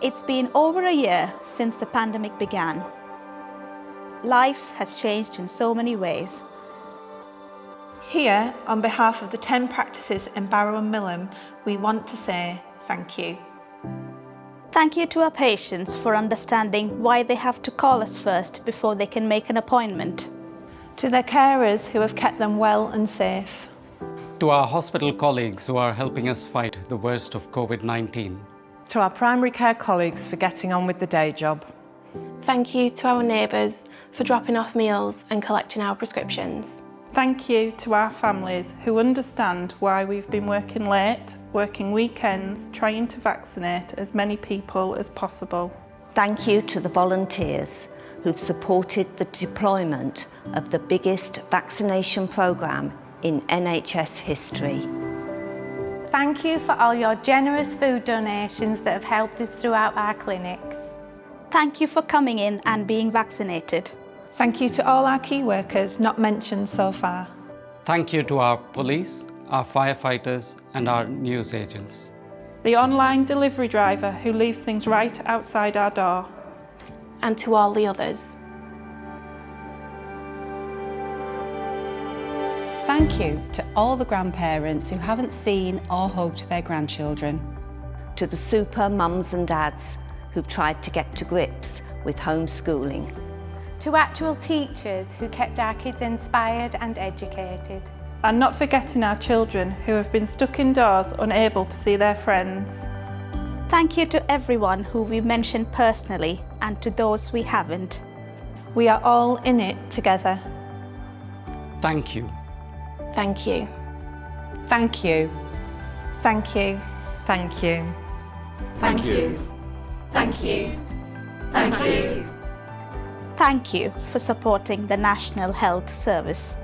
It's been over a year since the pandemic began. Life has changed in so many ways. Here, on behalf of the 10 practices in Barrow and Millom, we want to say thank you. Thank you to our patients for understanding why they have to call us first before they can make an appointment. To their carers who have kept them well and safe. To our hospital colleagues who are helping us fight the worst of COVID-19. To our primary care colleagues for getting on with the day job. Thank you to our neighbours for dropping off meals and collecting our prescriptions. Thank you to our families who understand why we've been working late, working weekends, trying to vaccinate as many people as possible. Thank you to the volunteers who've supported the deployment of the biggest vaccination programme in NHS history. Thank you for all your generous food donations that have helped us throughout our clinics. Thank you for coming in and being vaccinated. Thank you to all our key workers not mentioned so far. Thank you to our police, our firefighters and our news agents. The online delivery driver who leaves things right outside our door. And to all the others. Thank you to all the grandparents who haven't seen or hugged their grandchildren. To the super mums and dads who've tried to get to grips with homeschooling. To actual teachers who kept our kids inspired and educated. And not forgetting our children who have been stuck indoors unable to see their friends. Thank you to everyone who we mentioned personally and to those we haven't. We are all in it together. Thank you. Thank you. Thank you. Thank you. Thank you. Thank you. Thank you. Thank you. Thank you for supporting the National Health Service.